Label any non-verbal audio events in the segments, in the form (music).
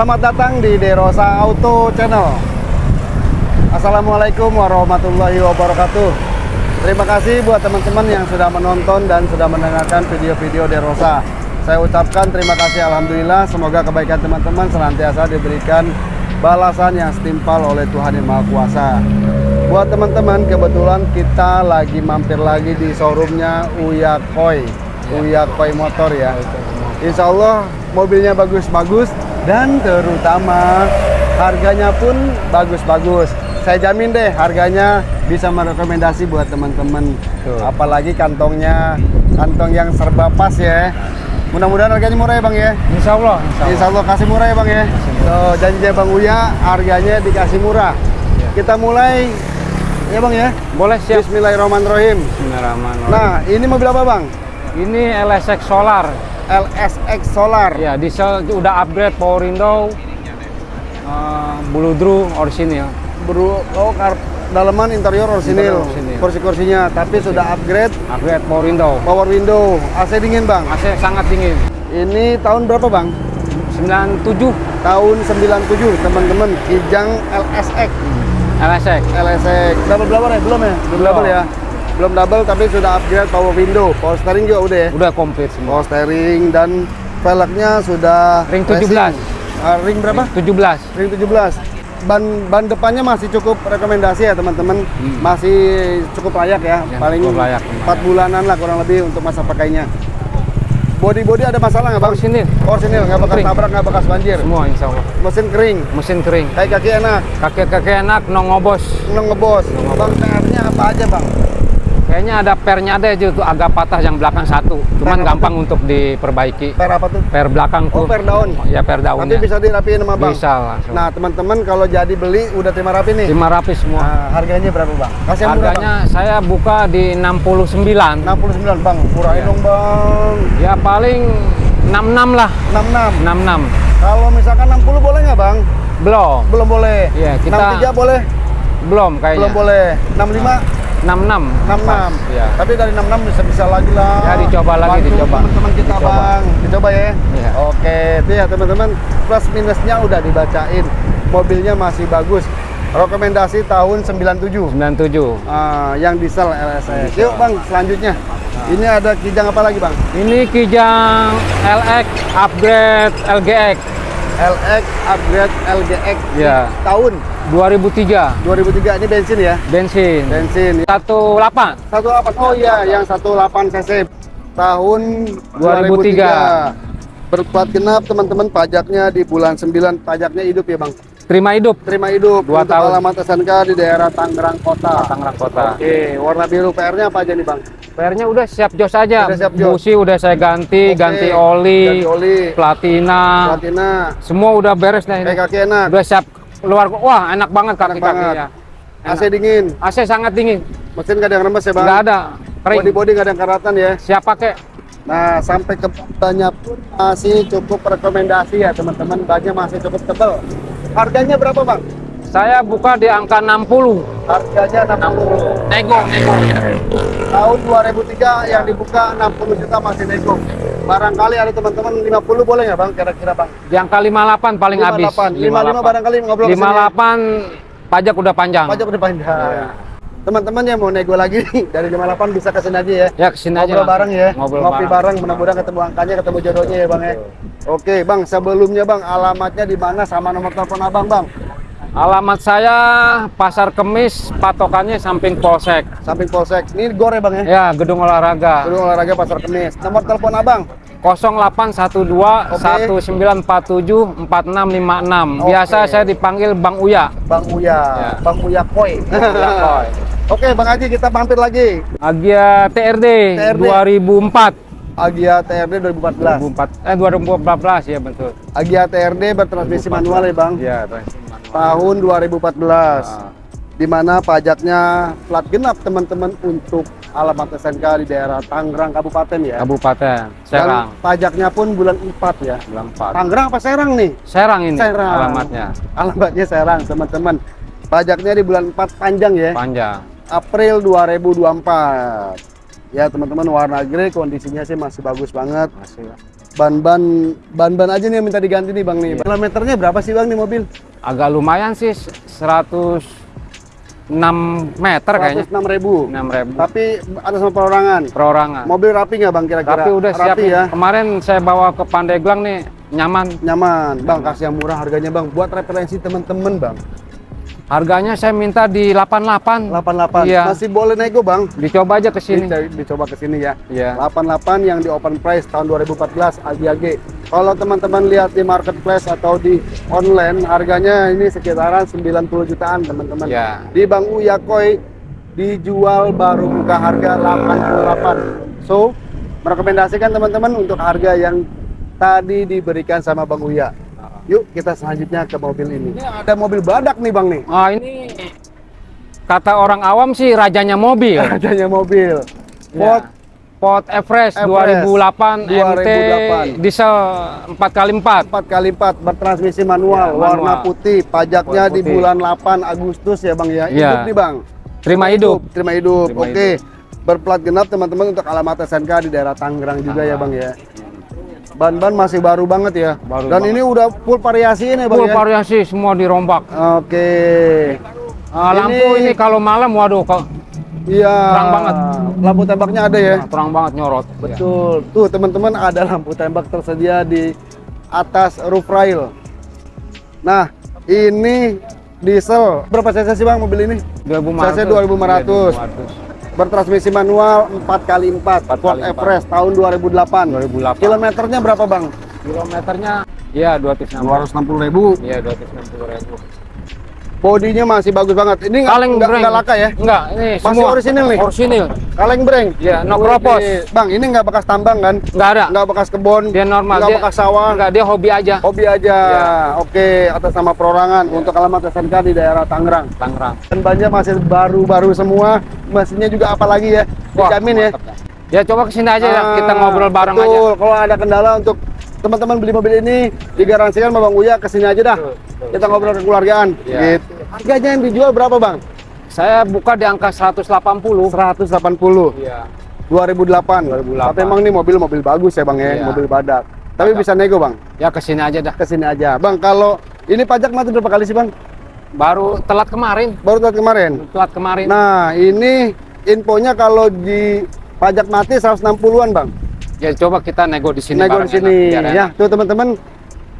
Selamat datang di Derosa Auto Channel. Assalamualaikum warahmatullahi wabarakatuh. Terima kasih buat teman-teman yang sudah menonton dan sudah mendengarkan video-video Derosa. Saya ucapkan terima kasih Alhamdulillah. Semoga kebaikan teman-teman senantiasa diberikan balasan yang setimpal oleh Tuhan Yang Maha Kuasa. Buat teman-teman, kebetulan kita lagi mampir lagi di showroomnya Uya Koi. Uya Koi Motor ya. Insya Allah mobilnya bagus-bagus dan terutama harganya pun bagus-bagus. Saya jamin deh harganya bisa merekomendasi buat teman-teman. Apalagi kantongnya kantong yang serba pas ya. Mudah-mudahan harganya murah ya bang ya. Insya Allah, insya Allah. Insya Allah kasih murah ya bang ya. So, janji bang Uya harganya dikasih murah. Kita mulai ya bang ya. Boleh siap. Bismillahirrahmanirrahim. Bismillahirrahmanirrahim. Nah ini mobil apa bang? ini LSX Solar. LSX Solar. Ya, diesel udah upgrade power window, uh, blue drum orisinil. Bro, oh kar dalaman interior orisinil, kursi-kursinya, tapi sudah upgrade Upgrade power window. power window, AC dingin bang. AC sangat dingin. Ini tahun berapa bang? 97 Tahun 97 teman-teman, Kijang LSX, LSX. LSX. Double double ya? Belum ya? Double ya? Belum double tapi sudah upgrade power window, power steering juga udah ya? Udah komplit semua. Power steering dan velgnya sudah Ring racing. 17. Ah, ring berapa? 17. Ring 17. Ban ban depannya masih cukup rekomendasi ya teman-teman. Hmm. Masih cukup layak ya. Ya, Paling cukup layak, 4 bulanan lah kurang lebih untuk masa pakainya. Body-body ada masalah nggak bang? Orisinil. Orisinil, nggak bekas Kering. tabrak, nggak bekas banjir. Semua insya Allah. Mesin kering, Mesin kering. kaki-kaki enak, Kaki-kaki enak, no ngobos. neng ngebos. Bang, PR-nya apa aja bang? Kayaknya ada pernya ada aja tuh agak patah yang belakang satu. Cuman Per gampang untuk diperbaiki. Per apa tuh? Per belakang tuh. Oh, per daun. Ya per Nanti daunnya. bisa dirapiin sama bang? Bisa langsung. Nah teman-teman kalau jadi beli udah terima rapi nih. Lima rapi semua. Nah, harganya berapa bang? Kasih murah bang. Harganya saya buka di 69. 69 bang, murahin Iya. dong bang. Ya paling 66 lah. 66. 66. Kalau misalkan 60 boleh nggak bang? Belum. Belum boleh. Iya, kita- 63 boleh? Belum kayaknya. Belum boleh. 65? 66. 66. Iya. Tapi dari 66 bisa bisa lagi lah. Ya, dicoba lagi, Bantu dicoba. Teman-teman kita Dicoba. bang, dicoba ya. Iya. Oke, itu ya teman-teman. Plus minusnya udah dibacain. Mobilnya masih bagus. Rekomendasi tahun 97. 97. Ah, yang diesel LSX. Yuk bang, selanjutnya. Ini ada kijang apa lagi bang? Ini Kijang LX upgrade LGX LX upgrade LGX. Ya. Tahun 2003. 2003 ini bensin ya? Bensin. Bensin. 18. 18 oh iya yang 18 cc tahun 2003. 2003 berplat genap teman-teman pajaknya di bulan 9 pajaknya hidup ya bang Terima hidup. terima hidup Dua untuk tahun. alamat SNK di daerah Tangerang Kota Tangerang Kota. oke warna biru PR nya apa aja nih bang PR-nya udah siap jos aja. Udah siap jos. Busi udah saya ganti, Oke. ganti oli, ganti oli platina. platina Semua udah beres kayak kaki enak Udah siap keluar. Wah, enak banget banget. kaki-kakinya. AC dingin AC sangat dingin. mesin gak ada yang remes ya bang Nggak ada. Kering. body body gak ada yang karatan ya Siap pakai. Nah, sampai ke pun masih cukup rekomendasi ya teman-teman. Bannya masih cukup tebal. Harganya berapa bang? Saya buka di angka 60. Harganya 60. Nego, nego. Tahun 2003 yang dibuka 60 juta masih nego. Barangkali ada teman-teman 50 boleh nggak bang? Kira-kira bang? Di angka 58 paling habis. 58. 55 barangkali ngobrol ke sini. 58 pajak udah panjang. Pajak udah panjang. Iya. Teman-teman yang mau nego lagi dari 58 bisa ke sini aja ya. Ya ke sini aja. Ngobrol bareng ya. Ngobrol Ngopi bareng, mudah-mudahan ketemu angkanya, ketemu jodohnya ya bang ya. Oke bang, sebelumnya bang alamatnya di mana sama nomor telepon abang bang? Alamat saya Pasar Kemis, patokannya samping Polsek. Samping polsek. Ini gor ya bang ya? Ya, gedung olahraga. Gedung olahraga pasar kemis. Nomor telepon abang? 0812 1947 4656. Biasa Oke. saya dipanggil Bang Uya. Bang Uya. Ya. Bang Uya Koi. Uya Koi. Oke Bang Haji kita mampir lagi. Agia TRD, TRD. 2004. Agia TRD 2014. 2004 eh 2014 ya betul. Agia TRD bertransmisi manual ya Bang. Iya, Tahun 2014. Ah. Di mana pajaknya plat genap teman-teman untuk alamat SNK di daerah Tangerang Kabupaten ya. Kabupaten Serang. Dan pajaknya pun bulan 4 ya. Bulan 4. Tangerang apa Serang nih? Serang ini Serang. alamatnya. Alamatnya Serang teman-teman. Pajaknya di bulan 4 panjang ya. Panjang. April 2024. Ya teman-teman warna grey kondisinya sih masih bagus banget. Masih. Ban-ban ban-ban aja nih yang minta diganti nih Bang nih. Kilometernya berapa sih Bang nih mobil? Agak lumayan sih 106 meter kayaknya. 106 ribu. 6 ribu Tapi ada sama perorangan. perorangan. Mobil rapi nggak Bang kira-kira? Tapi udah siap rapi ya. Kemarin saya bawa ke Pandeglang nih nyaman. Nyaman. Bang kasih yang murah harganya Bang. Buat referensi teman-teman Bang. Harganya saya minta di 88. 88. Iya. Masih boleh nego Bang. Dicoba aja ke sini. Dicoba, dicoba ke sini ya. Iya. 88 yang di open price tahun 2014 AGAG. Kalau teman-teman lihat di marketplace atau di online harganya ini sekitaran 90 jutaan teman-teman. Ya. Di Bang Uya Koi dijual baru buka harga 88. So, merekomendasikan teman-teman untuk harga yang tadi diberikan sama Bang Uya. Yuk kita selanjutnya ke mobil ini. Ini ada mobil badak nih Bang nih. Ah ini kata orang awam sih rajanya mobil. (laughs) Rajanya mobil. Ya. Ford Ford Everest, Everest 2008, MT 2008. diesel 4x4. 4x4 bertransmisi manual, Ya, manual. warna putih, pajaknya Warna di putih. bulan 8 Agustus ya Bang ya. Ya. Hidup nih Bang. Terima hidup. Terima hidup. Terima Oke. Berplat genap teman-teman untuk alamat SNK di daerah Tangerang juga ya Bang ya. Ban-ban masih baru banget ya. Baru Dan banget. ini udah full variasi ini Bang Full ya. variasi semua dirombak. Oke. Ah, lampu Ini- ini kalau malam waduh kok Iya. Terang banget. Lampu tembaknya ada ya. terang banget nyorot. Ya. Betul. Tuh teman-teman ada lampu tembak tersedia di atas roof rail. Nah, ini diesel. Berapa cc sih Bang mobil ini? 2500. CC 2500. Iya, 2500. Bertransmisi manual 4x4 Ford 4x4. Everest tahun 2008. 2008. Kilometernya berapa Bang? Kilometernya ya 260. 260 ribu. Iya 260 ribu. Bodinya masih bagus banget. Ini Kaleng nggak breng. nggak laka ya? Enggak, ini Masih semua orisinil nih? Orisinil. Kaleng breng. Iya, no kropos. Bang, ini nggak bekas tambang kan? Enggak ada. Nggak bekas kebon. Dia normal. Nggak dia, bekas sawah. Enggak, dia hobi aja. Hobi aja. Iya. Oke, atas nama perorangan untuk alamat SNK di daerah Tangerang. Tangerang. Dan bannya masih baru-baru semua. Mesinnya juga apalagi ya. Dijamin ya. Ya coba ke sini aja ya, Ah, kita ngobrol bareng aja. betul. Kalau ada kendala untuk teman-teman beli mobil ini digaransikan sama Bang Uya ke sini aja dah. Betul, betul. Kita ngobrol kekeluargaan. Iya. Gitu. Harganya yang dijual berapa Bang? Saya buka di angka 180. 180. Iya. 2008. 2008. Tapi emang nih mobil-mobil bagus ya Bang ya, Iya. mobil badak. Tapi Badak. bisa nego Bang. Ya ke sini aja dah. Ke sini aja. Bang, kalau ini pajak mati berapa kali sih Bang? Baru telat kemarin. Baru tahun kemarin. Telat kemarin. Nah, ini infonya kalau di pajak mati 160-an, Bang. ya coba kita nego di sini Nego di sini. enak, biar Ya, enak. tuh teman-teman.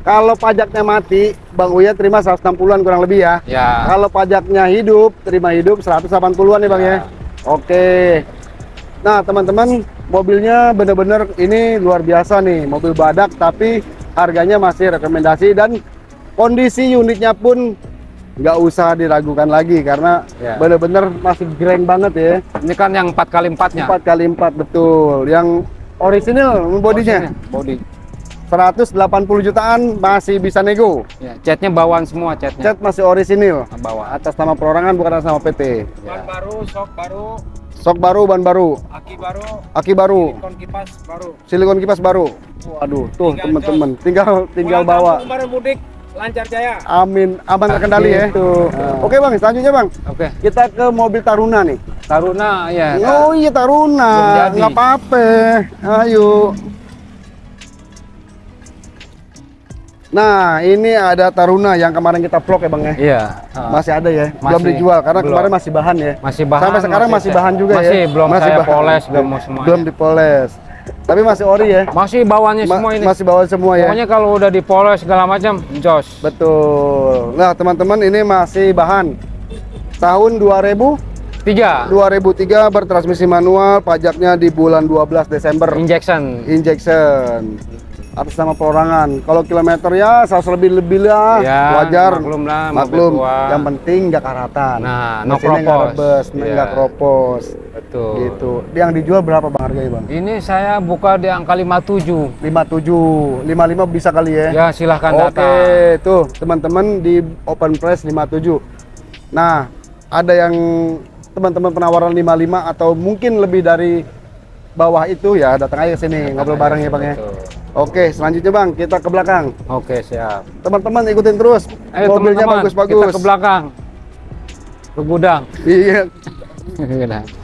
Kalau pajaknya mati, Bang Uya terima 160-an kurang lebih ya. Ya. Kalau pajaknya hidup, terima hidup 180-an nih, Bang ya. Ya. Oke. Nah, teman-teman, mobilnya bener-bener ini luar biasa nih, mobil badak tapi harganya masih rekomendasi dan kondisi unitnya pun nggak usah diragukan lagi karena Ya. bener-bener masih greng banget ya. Ini kan yang 4 kali 4 nya 4 kali 4 betul. Yang original bodinya Body. 180 jutaan masih bisa nego. Ya, catnya bawaan semua catnya. Cat masih orisinil. Bawaan. Atas nama perorangan bukan atas nama PT. Ya. baru, sok baru, Sok baru, ban baru, aki baru, aki baru, kon kipas baru. silikon kipas baru. Waduh, tuh Tinggal teman-teman, tinggal tinggal Pulang bawa. kampung baru mudik, lancar jaya. Amin, aman terkendali ya. Tuh. Oke bang, selanjutnya bang, Oke. kita ke mobil Taruna nih. Taruna ya. Oh iya Taruna, nggak apa-apa. Ayo. Nah, ini ada Taruna yang kemarin kita vlog ya bang ya. Iya. Masih ada ya, belum Masih. dijual karena Belum. kemarin masih bahan ya. Masih bahan. Sampai sekarang masih, bahan juga ya. masih, belum saya poles, belum mau semuanya. Belum dipoles. Tapi masih ori ya. Masih bawaannya Ma- semua ini. Masih bawa semua ya. Pokoknya kalau udah dipoles segala macam, jos. Betul. Nah, teman-teman ini masih bahan tahun 2000 Tiga. 2003 bertransmisi manual, pajaknya di bulan 12 Desember. Injection. Injection. Atas nama perorangan. Kalau kilometer ya 100 lebih lebih lah, Ya, wajar. maklum lah, Maklum. Yang penting nggak karatan. Nah, no Mesinnya nggak kropos. Iya. nggak kropos. Betul. Gitu. Yang dijual berapa bang harganya bang? Ini saya buka di angka 57. 57, 55 bisa kali ya? Ya, silahkan Oke, datang. tuh teman-teman di open price 57. Nah, ada yang teman-teman penawaran 55 atau mungkin lebih dari bawah itu ya datang aja ke sini ngobrol bareng ya bang ya. Oke, selanjutnya bang kita ke belakang. Oke, siap. Teman-teman ikutin terus. Ayo Mobilnya teman-teman, kita bagus-bagus. ke belakang. Ke gudang. Iya. (laughs)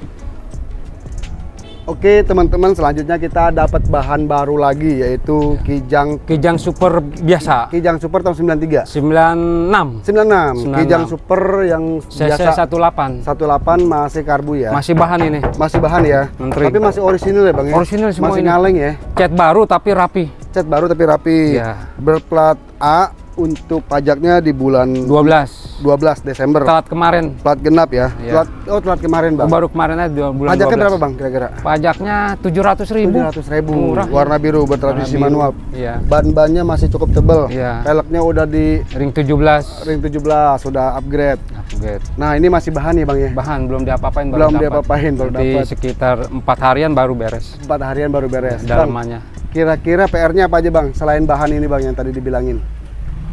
Oke teman-teman selanjutnya kita dapat bahan baru lagi yaitu Kijang Kijang Super biasa. Kijang Super tahun 93 96. 96 96. Kijang Super yang CC biasa 18. 18 masih karbu ya Masih bahan ini. masih bahan ya Menteri. tapi masih orisinil ya bang ya Orisinil semua masih ini. ngaleng ya Cat baru tapi rapi. cat baru tapi rapi Iya. berplat A untuk pajaknya di bulan 12. 12 Desember Telat kemarin. plat genap ya Iya. Plat, oh telat kemarin bang Baru kemarin aja bulan pajaknya 12. berapa bang kira-kira Pajaknya 700 ribu. 700 ribu Murah. warna biru bertransmisi Warna biru. manual Iya. ban-bannya masih cukup tebel Iya. peleknya udah di Ring 17. ring 17 sudah upgrade Upgrade. nah ini masih bahan ya bang ya Bahan belum diapa-apain Belum diapa-apain, baru dapat. sekitar empat harian baru beres. empat harian baru beres Dalamannya. kira-kira PR-nya apa aja bang selain bahan ini bang yang tadi dibilangin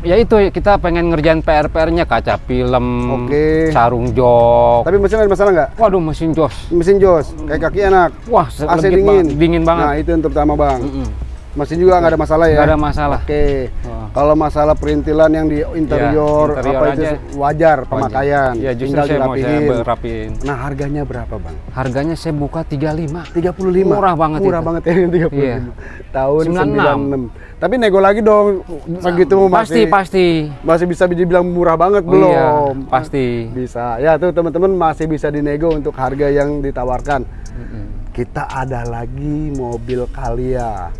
Ya itu kita pengen ngerjain PR-PR-nya kaca film, Oke. sarung jok. tapi mesin ada masalah nggak Waduh mesin jos. mesin jos kayak kaki enak Wah, AC dingin banget, dingin banget. nah itu yang terutama bang Mm-mm. Mesin juga nggak ada masalah ya Nggak ada masalah. oke Wah. kalau masalah perintilan yang di interior, Ya, interior apa itu aja. wajar pemakaian Ya justru tinggal saya mau saya dirapihin rapiin. nah harganya berapa bang Harganya saya buka 35. 35 Murah banget murah itu. banget ya ini 35 Iya. tahun 96. 96 tapi nego lagi dong segitu Pasti masih pasti. masih bisa dibilang murah banget Oh belum iya, pasti. bisa ya tuh teman-teman masih bisa dinego untuk harga yang ditawarkan kita ada lagi mobil Kalia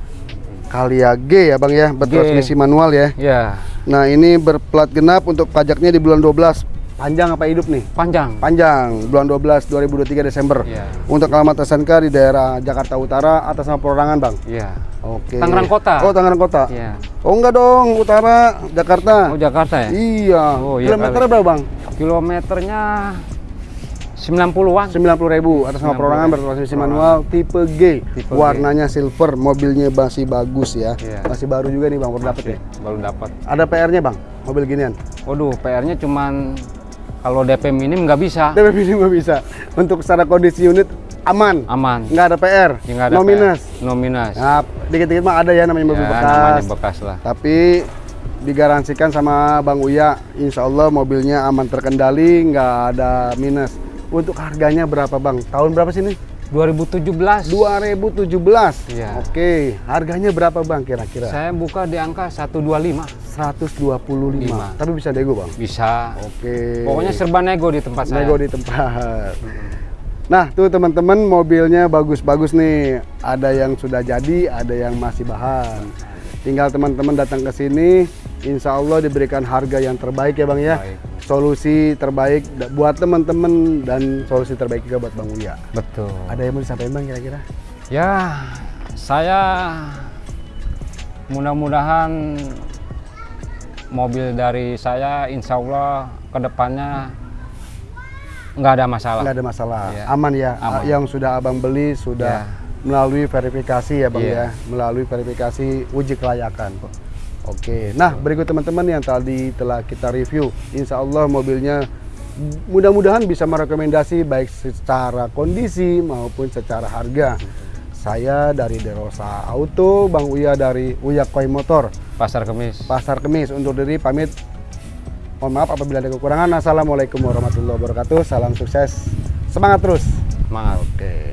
Kalia G ya bang ya. Bertransmisi manual ya. Ya, nah ini berplat genap untuk pajaknya di bulan 12 panjang apa hidup nih? Panjang. panjang. Bulan 12 2023 Desember. Iya. untuk alamat SNK di daerah Jakarta Utara atas nama perorangan bang. Iya. oke. Tangerang Kota. oh Tangerang Kota. Iya. oh enggak dong. Utara Jakarta. Oh Jakarta ya? iya. Oh, iya kilometernya kali. berapa bang? Kilometernya 90-an. 90 ribu atas nama 90.000. perorangan bertransmisi manual tipe G Tipe G. warnanya silver mobilnya masih bagus ya Iya. masih baru juga nih bang baru dapet ya Baru dapat. ada PR-nya bang mobil ginian Waduh, PR-nya cuman kalau DP minim nggak bisa. DP ini nggak bisa untuk secara kondisi unit aman Aman. nggak ada PR Ya, nggak ada no PR. minus No minus. nah dikit-dikit mah ada ya namanya mobil Ya, bekas namanya bekas lah. tapi digaransikan sama Bang Uya Insya Allah mobilnya aman terkendali nggak ada minus untuk harganya berapa Bang tahun berapa sih ini 2017. 2017 Iya. oke harganya berapa Bang kira-kira Saya buka di angka 125. 125 Lima. tapi bisa dego Bang Bisa. oke Pokoknya serba nego di tempat saya. nego di tempat Nah, tuh teman-teman mobilnya bagus-bagus nih. Ada yang sudah jadi, ada yang masih bahan. Tinggal teman-teman datang ke sini, insya Allah diberikan harga yang terbaik ya Bang ya. Baik. Solusi terbaik buat teman-teman dan solusi terbaik juga buat Bang Uya. Betul. Ada yang mau disampaikan Bang kira-kira? Ya, saya mudah-mudahan mobil dari saya insya Allah ke depannya nggak ada masalah. Nggak ada masalah, Iya. aman ya. Aman. Yang sudah Abang beli sudah Iya. melalui verifikasi ya Bang ya, Iya. melalui verifikasi uji kelayakan. Oke, nah berikut teman-teman yang tadi telah kita review, insya Allah mobilnya mudah-mudahan bisa merekomendasi baik secara kondisi maupun secara harga. Saya dari Derosa Auto, Bang Uya dari Uya Koi Motor, Pasar Kemis. Pasar Kemis undur diri pamit. Mohon maaf apabila ada kekurangan. Assalamualaikum warahmatullahi wabarakatuh. Salam sukses. Semangat terus. Semangat. Oke.